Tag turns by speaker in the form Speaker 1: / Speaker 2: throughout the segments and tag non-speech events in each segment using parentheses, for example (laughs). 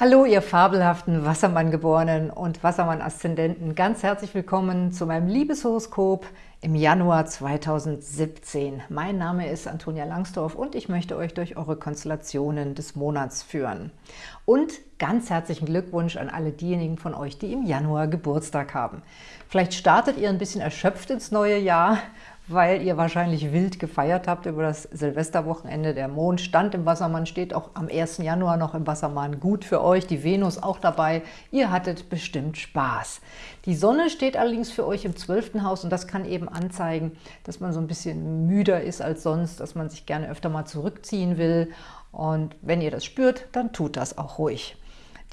Speaker 1: Hallo, ihr fabelhaften Wassermann-Geborenen und Wassermann-Aszendenten. Ganz herzlich willkommen zu meinem Liebeshoroskop im Januar 2017. Mein Name ist Antonia Langsdorf und ich möchte euch durch eure Konstellationen des Monats führen. Und ganz herzlichen Glückwunsch an alle diejenigen von euch, die im Januar Geburtstag haben. Vielleicht startet ihr ein bisschen erschöpft ins neue Jahr weil ihr wahrscheinlich wild gefeiert habt über das Silvesterwochenende. Der Mond stand im Wassermann, steht auch am 1. Januar noch im Wassermann. Gut für euch, die Venus auch dabei. Ihr hattet bestimmt Spaß. Die Sonne steht allerdings für euch im 12. Haus und das kann eben anzeigen, dass man so ein bisschen müder ist als sonst, dass man sich gerne öfter mal zurückziehen will. Und wenn ihr das spürt, dann tut das auch ruhig.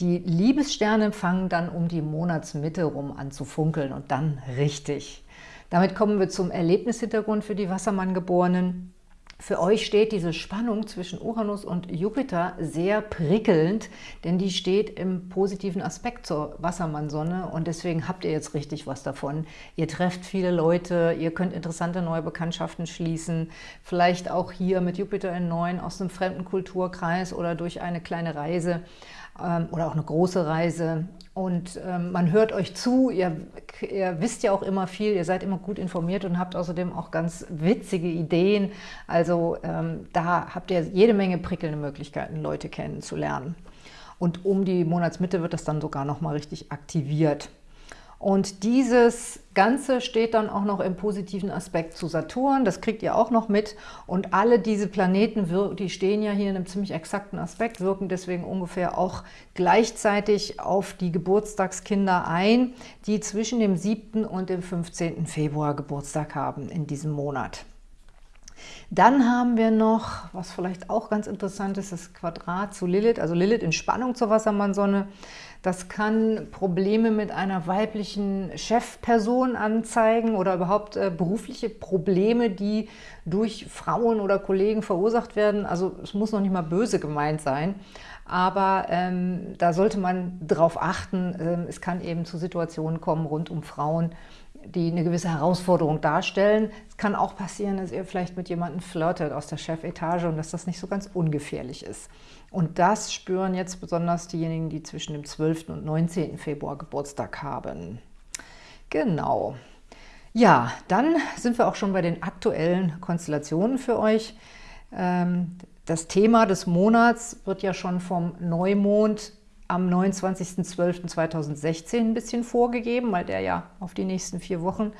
Speaker 1: Die Liebessterne fangen dann um die Monatsmitte rum an zu funkeln und dann richtig. Damit kommen wir zum Erlebnishintergrund für die Wassermann-Geborenen. Für euch steht diese Spannung zwischen Uranus und Jupiter sehr prickelnd, denn die steht im positiven Aspekt zur Wassermann-Sonne und deswegen habt ihr jetzt richtig was davon. Ihr trefft viele Leute, ihr könnt interessante neue Bekanntschaften schließen, vielleicht auch hier mit Jupiter in 9 aus einem fremden Kulturkreis oder durch eine kleine Reise oder auch eine große Reise. Und ähm, man hört euch zu, ihr, ihr, wisst ja auch immer viel, ihr seid immer gut informiert und habt außerdem auch ganz witzige Ideen. Also ähm, da habt ihr jede Menge prickelnde Möglichkeiten, Leute kennenzulernen. Und um die Monatsmitte wird das dann sogar nochmal richtig aktiviert. Und dieses Ganze steht dann auch noch im positiven Aspekt zu Saturn, das kriegt ihr auch noch mit. Und alle diese Planeten, die stehen ja hier in einem ziemlich exakten Aspekt, wirken deswegen ungefähr auch gleichzeitig auf die Geburtstagskinder ein, die zwischen dem 7. und dem 15. Februar Geburtstag haben in diesem Monat. Dann haben wir noch, was vielleicht auch ganz interessant ist, das Quadrat zu Lilith, also Lilith in Spannung zur Wassermannsonne. Das kann Probleme mit einer weiblichen Chefperson anzeigen oder überhaupt äh, berufliche Probleme, die durch Frauen oder Kollegen verursacht werden. Also es muss noch nicht mal böse gemeint sein, aber ähm, da sollte man darauf achten. Ähm, es kann eben zu Situationen kommen rund um Frauen, die eine gewisse Herausforderung darstellen. Es kann auch passieren, dass ihr vielleicht mit jemandem flirtet aus der Chefetage und dass das nicht so ganz ungefährlich ist. Und das spüren jetzt besonders diejenigen, die zwischen dem 12. und 19. Februar Geburtstag haben. Genau. Ja, dann sind wir auch schon bei den aktuellen Konstellationen für euch. Ähm, das Thema des Monats wird ja schon vom Neumond am 29.12.2016 ein bisschen vorgegeben, weil der ja auf die nächsten vier Wochen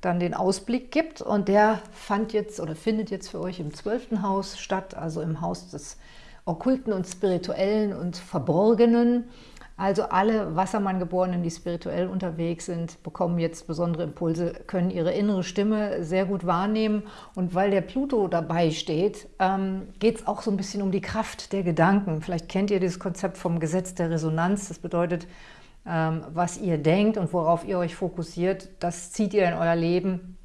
Speaker 1: dann den Ausblick gibt. Und der fand jetzt oder findet jetzt für euch im 12. Haus statt, also im Haus des Okkulten und Spirituellen und Verborgenen. Also alle Wassermann-Geborenen, die spirituell unterwegs sind, bekommen jetzt besondere Impulse, können ihre innere Stimme sehr gut wahrnehmen. Und weil der Pluto dabei steht, ähm, geht es auch so ein bisschen um die Kraft der Gedanken. Vielleicht kennt ihr dieses Konzept vom Gesetz der Resonanz. Das bedeutet, ähm, was ihr denkt und worauf ihr euch fokussiert, das zieht ihr in euer Leben.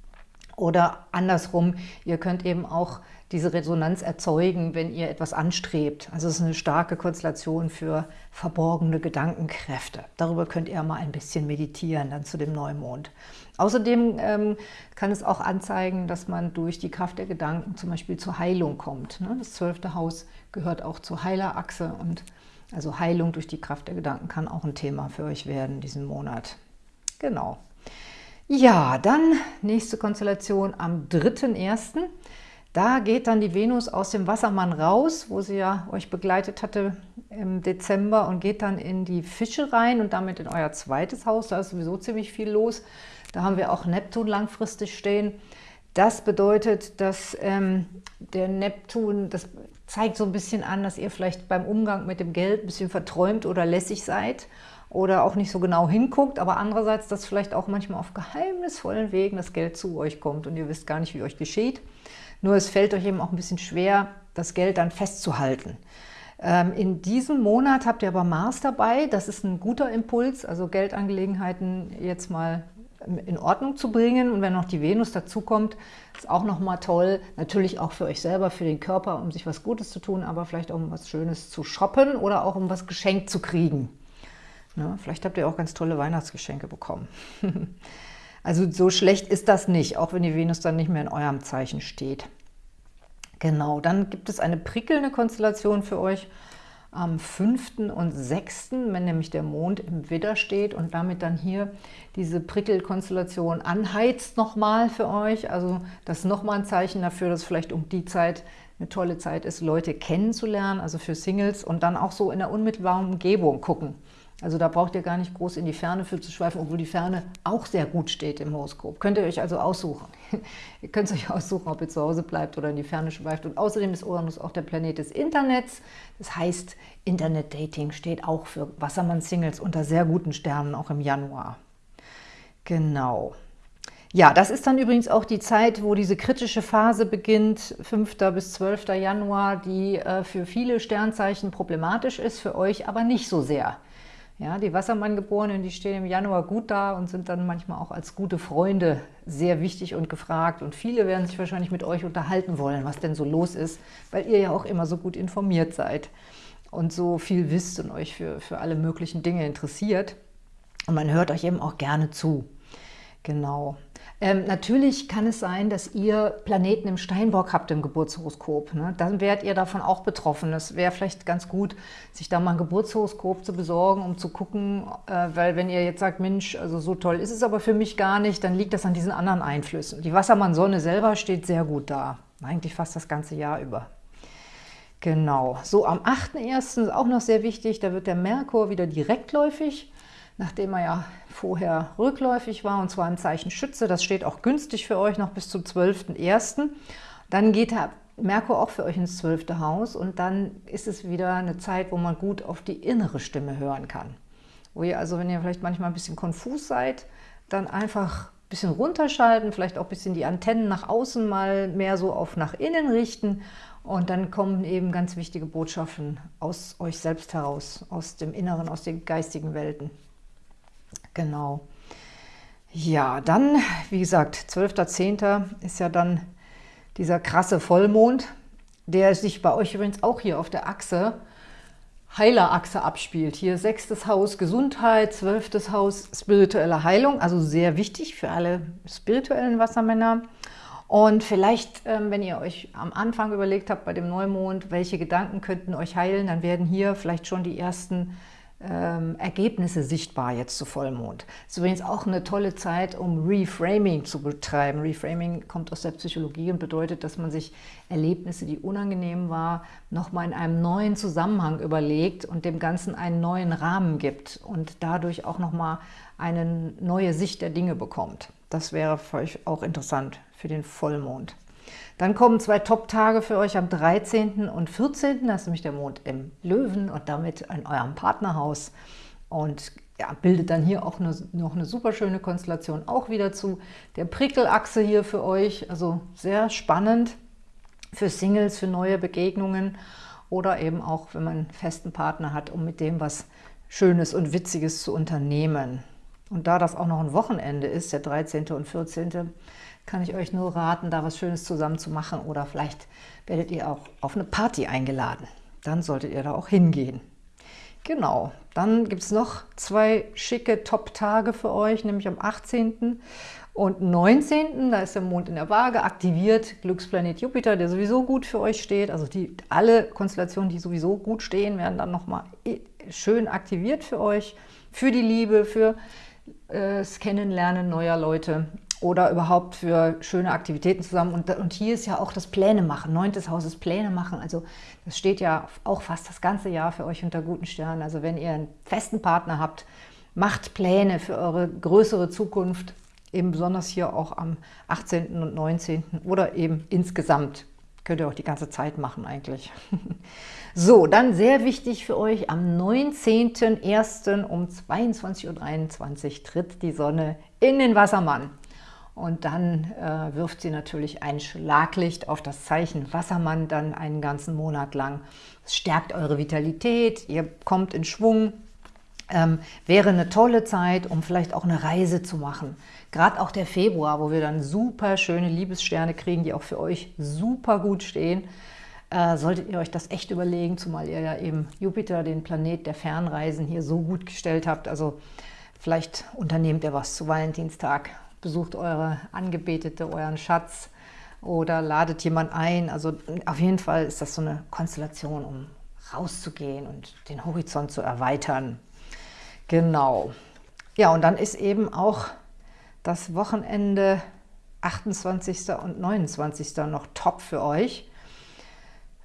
Speaker 1: Oder andersrum, ihr könnt eben auch diese Resonanz erzeugen, wenn ihr etwas anstrebt. Also es ist eine starke Konstellation für verborgene Gedankenkräfte. Darüber könnt ihr mal ein bisschen meditieren, dann zu dem Neumond. Außerdem ähm, kann es auch anzeigen, dass man durch die Kraft der Gedanken zum Beispiel zur Heilung kommt. Ne? Das zwölfte Haus gehört auch zur Heilerachse und also Heilung durch die Kraft der Gedanken kann auch ein Thema für euch werden diesen Monat. Genau. Ja, dann nächste Konstellation am 3.1. Da geht dann die Venus aus dem Wassermann raus, wo sie ja euch begleitet hatte im Dezember und geht dann in die Fische rein und damit in euer zweites Haus. Da ist sowieso ziemlich viel los. Da haben wir auch Neptun langfristig stehen. Das bedeutet, dass ähm, der Neptun, das zeigt so ein bisschen an, dass ihr vielleicht beim Umgang mit dem Geld ein bisschen verträumt oder lässig seid oder auch nicht so genau hinguckt, aber andererseits, dass vielleicht auch manchmal auf geheimnisvollen Wegen das Geld zu euch kommt und ihr wisst gar nicht, wie euch geschieht. Nur es fällt euch eben auch ein bisschen schwer, das Geld dann festzuhalten. Ähm, in diesem Monat habt ihr aber Mars dabei. Das ist ein guter Impuls, also Geldangelegenheiten jetzt mal in Ordnung zu bringen. Und wenn noch die Venus dazukommt, ist auch nochmal toll. Natürlich auch für euch selber, für den Körper, um sich was Gutes zu tun, aber vielleicht auch um was Schönes zu shoppen oder auch um was geschenkt zu kriegen. Ne? Vielleicht habt ihr auch ganz tolle Weihnachtsgeschenke bekommen. (laughs) Also so schlecht ist das nicht, auch wenn die Venus dann nicht mehr in eurem Zeichen steht. Genau, dann gibt es eine prickelnde Konstellation für euch am 5. und 6., wenn nämlich der Mond im Widder steht und damit dann hier diese Prickelkonstellation anheizt nochmal für euch. Also das ist nochmal ein Zeichen dafür, dass vielleicht um die Zeit eine tolle Zeit ist, Leute kennenzulernen, also für Singles und dann auch so in der unmittelbaren Umgebung gucken. Also da braucht ihr gar nicht groß in die Ferne für zu schweifen, obwohl die Ferne auch sehr gut steht im Horoskop. Könnt ihr euch also aussuchen. (laughs) ihr könnt euch aussuchen, ob ihr zu Hause bleibt oder in die Ferne schweift. Und außerdem ist Uranus auch der Planet des Internets. Das heißt, Internet-Dating steht auch für Wassermann-Singles unter sehr guten Sternen, auch im Januar. Genau. Ja, das ist dann übrigens auch die Zeit, wo diese kritische Phase beginnt, 5. bis 12. Januar, die äh, für viele Sternzeichen problematisch ist, für euch aber nicht so sehr. Ja, die Wassermann-Geborenen, die stehen im Januar gut da und sind dann manchmal auch als gute Freunde sehr wichtig und gefragt. Und viele werden sich wahrscheinlich mit euch unterhalten wollen, was denn so los ist, weil ihr ja auch immer so gut informiert seid und so viel wisst und euch für, für alle möglichen Dinge interessiert. Und man hört euch eben auch gerne zu. Genau. Ähm, natürlich kann es sein, dass ihr Planeten im Steinbock habt im Geburtshoroskop. Ne? Dann werdet ihr davon auch betroffen. Es wäre vielleicht ganz gut, sich da mal ein Geburtshoroskop zu besorgen, um zu gucken, äh, weil wenn ihr jetzt sagt, Mensch, also so toll ist es aber für mich gar nicht, dann liegt das an diesen anderen Einflüssen. Die Wassermann-Sonne selber steht sehr gut da, eigentlich fast das ganze Jahr über. Genau, so am 8.1. ist auch noch sehr wichtig, da wird der Merkur wieder direktläufig nachdem er ja vorher rückläufig war, und zwar im Zeichen Schütze. Das steht auch günstig für euch noch bis zum 12.01. Dann geht der Merkur auch für euch ins 12. Haus und dann ist es wieder eine Zeit, wo man gut auf die innere Stimme hören kann. Wo ihr also, wenn ihr vielleicht manchmal ein bisschen konfus seid, dann einfach ein bisschen runterschalten, vielleicht auch ein bisschen die Antennen nach außen mal mehr so auf nach innen richten und dann kommen eben ganz wichtige Botschaften aus euch selbst heraus, aus dem Inneren, aus den geistigen Welten. Genau. Ja, dann, wie gesagt, 12.10. ist ja dann dieser krasse Vollmond, der sich bei euch übrigens auch hier auf der Achse, Heilerachse abspielt. Hier sechstes Haus Gesundheit, zwölftes Haus spirituelle Heilung, also sehr wichtig für alle spirituellen Wassermänner. Und vielleicht, ähm, wenn ihr euch am Anfang überlegt habt bei dem Neumond, welche Gedanken könnten euch heilen, dann werden hier vielleicht schon die ersten ähm, Ergebnisse sichtbar jetzt zu Vollmond. Das ist übrigens auch eine tolle Zeit, um Reframing zu betreiben. Reframing kommt aus der Psychologie und bedeutet, dass man sich Erlebnisse, die unangenehm waren, nochmal in einem neuen Zusammenhang überlegt und dem Ganzen einen neuen Rahmen gibt und dadurch auch nochmal eine neue Sicht der Dinge bekommt. Das wäre für euch auch interessant für den Vollmond. Dann kommen zwei Top-Tage für euch am 13. und 14. Das ist nämlich der Mond im Löwen und damit in eurem Partnerhaus. Und ja, bildet dann hier auch eine, noch eine super schöne Konstellation auch wieder zu der Prickelachse hier für euch. Also sehr spannend für Singles, für neue Begegnungen oder eben auch, wenn man einen festen Partner hat, um mit dem was Schönes und Witziges zu unternehmen. Und da das auch noch ein Wochenende ist, der 13. und 14., kann ich euch nur raten, da was Schönes zusammen zu machen oder vielleicht werdet ihr auch auf eine Party eingeladen. Dann solltet ihr da auch hingehen. Genau, dann gibt es noch zwei schicke Top-Tage für euch, nämlich am 18. und 19. Da ist der Mond in der Waage aktiviert, Glücksplanet Jupiter, der sowieso gut für euch steht. Also die, alle Konstellationen, die sowieso gut stehen, werden dann nochmal schön aktiviert für euch, für die Liebe, für das Kennenlernen neuer Leute oder überhaupt für schöne Aktivitäten zusammen. Und, und hier ist ja auch das Pläne machen, neuntes Haus ist Pläne machen. Also das steht ja auch fast das ganze Jahr für euch unter guten Sternen. Also wenn ihr einen festen Partner habt, macht Pläne für eure größere Zukunft, eben besonders hier auch am 18. und 19. oder eben insgesamt. Könnt ihr auch die ganze Zeit machen eigentlich. (laughs) so, dann sehr wichtig für euch, am 19.01. um 22.23 Uhr tritt die Sonne in den Wassermann. Und dann äh, wirft sie natürlich ein Schlaglicht auf das Zeichen Wassermann dann einen ganzen Monat lang. Es stärkt eure Vitalität, ihr kommt in Schwung. Ähm, wäre eine tolle Zeit, um vielleicht auch eine Reise zu machen. Gerade auch der Februar, wo wir dann super schöne Liebessterne kriegen, die auch für euch super gut stehen, äh, solltet ihr euch das echt überlegen, zumal ihr ja eben Jupiter, den Planet der Fernreisen, hier so gut gestellt habt. Also vielleicht unternehmt ihr was zu Valentinstag besucht eure Angebetete, euren Schatz oder ladet jemand ein. Also auf jeden Fall ist das so eine Konstellation, um rauszugehen und den Horizont zu erweitern. Genau. Ja, und dann ist eben auch das Wochenende 28. und 29. noch top für euch.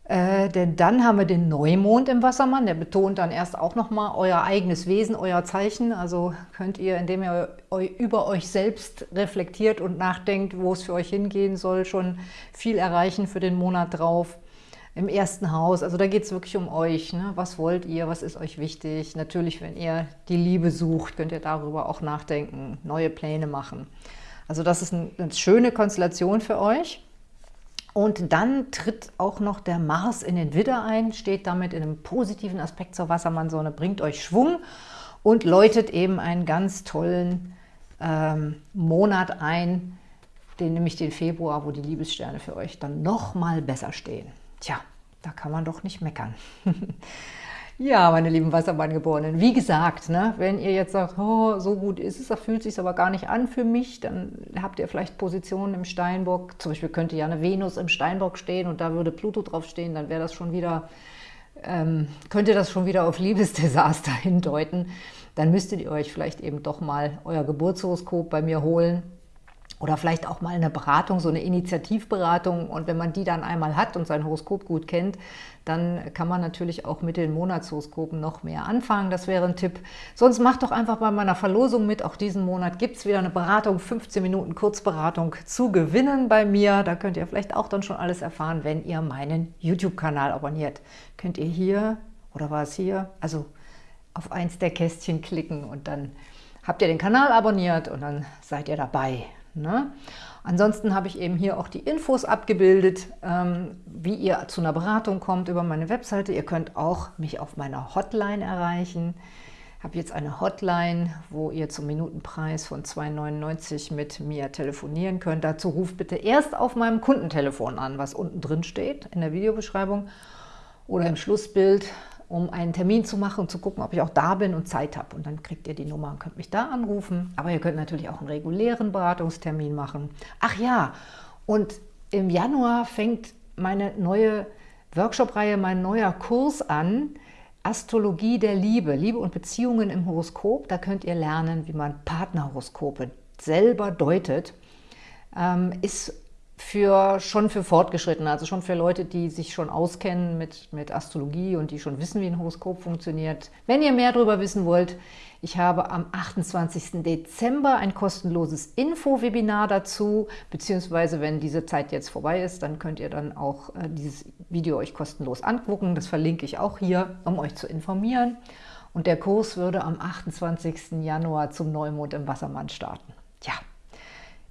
Speaker 1: Äh, denn dann haben wir den Neumond im Wassermann, der betont dann erst auch nochmal euer eigenes Wesen, euer Zeichen. Also könnt ihr, indem ihr über euch selbst reflektiert und nachdenkt, wo es für euch hingehen soll, schon viel erreichen für den Monat drauf. Im ersten Haus, also da geht es wirklich um euch. Ne? Was wollt ihr, was ist euch wichtig? Natürlich, wenn ihr die Liebe sucht, könnt ihr darüber auch nachdenken, neue Pläne machen. Also das ist eine schöne Konstellation für euch. Und dann tritt auch noch der Mars in den Widder ein, steht damit in einem positiven Aspekt zur Wassermannsonne, bringt euch Schwung und läutet eben einen ganz tollen ähm, Monat ein, den nämlich den Februar, wo die Liebessterne für euch dann noch mal besser stehen. Tja, da kann man doch nicht meckern. (laughs) Ja, meine lieben Wassermanngeborenen, wie gesagt, ne, wenn ihr jetzt sagt, oh, so gut ist es, da fühlt sich aber gar nicht an für mich, dann habt ihr vielleicht Positionen im Steinbock. Zum Beispiel könnte ja eine Venus im Steinbock stehen und da würde Pluto drauf stehen, dann wäre das schon wieder, ähm, könnte das schon wieder auf Liebesdesaster (laughs) hindeuten. Dann müsstet ihr euch vielleicht eben doch mal euer Geburtshoroskop bei mir holen oder vielleicht auch mal eine Beratung, so eine Initiativberatung. Und wenn man die dann einmal hat und sein Horoskop gut kennt, dann kann man natürlich auch mit den Monatshoroskopen noch mehr anfangen. Das wäre ein Tipp. Sonst macht doch einfach bei meiner Verlosung mit. Auch diesen Monat gibt es wieder eine Beratung, 15 Minuten Kurzberatung zu gewinnen bei mir. Da könnt ihr vielleicht auch dann schon alles erfahren, wenn ihr meinen YouTube-Kanal abonniert. Könnt ihr hier, oder war es hier, also auf eins der Kästchen klicken und dann habt ihr den Kanal abonniert und dann seid ihr dabei. Ne? Ansonsten habe ich eben hier auch die Infos abgebildet, ähm, wie ihr zu einer Beratung kommt über meine Webseite. Ihr könnt auch mich auf meiner Hotline erreichen. Ich habe jetzt eine Hotline, wo ihr zum Minutenpreis von 2,99 mit mir telefonieren könnt. Dazu ruft bitte erst auf meinem Kundentelefon an, was unten drin steht in der Videobeschreibung oder im Schlussbild um einen Termin zu machen und zu gucken, ob ich auch da bin und Zeit habe. Und dann kriegt ihr die Nummer und könnt mich da anrufen. Aber ihr könnt natürlich auch einen regulären Beratungstermin machen. Ach ja, und im Januar fängt meine neue Workshop-Reihe, mein neuer Kurs an, Astrologie der Liebe, Liebe und Beziehungen im Horoskop. Da könnt ihr lernen, wie man Partnerhoroskope selber deutet. Ähm, ist für, schon für Fortgeschrittene, also schon für Leute, die sich schon auskennen mit, mit Astrologie und die schon wissen, wie ein Horoskop funktioniert. Wenn ihr mehr darüber wissen wollt, ich habe am 28. Dezember ein kostenloses Info-Webinar dazu, beziehungsweise wenn diese Zeit jetzt vorbei ist, dann könnt ihr dann auch äh, dieses Video euch kostenlos angucken. Das verlinke ich auch hier, um euch zu informieren. Und der Kurs würde am 28. Januar zum Neumond im Wassermann starten. Ja,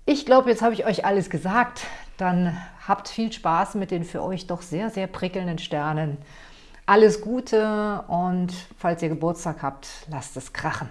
Speaker 1: ich glaube, jetzt habe ich euch alles gesagt. Dann habt viel Spaß mit den für euch doch sehr, sehr prickelnden Sternen. Alles Gute und falls ihr Geburtstag habt, lasst es krachen.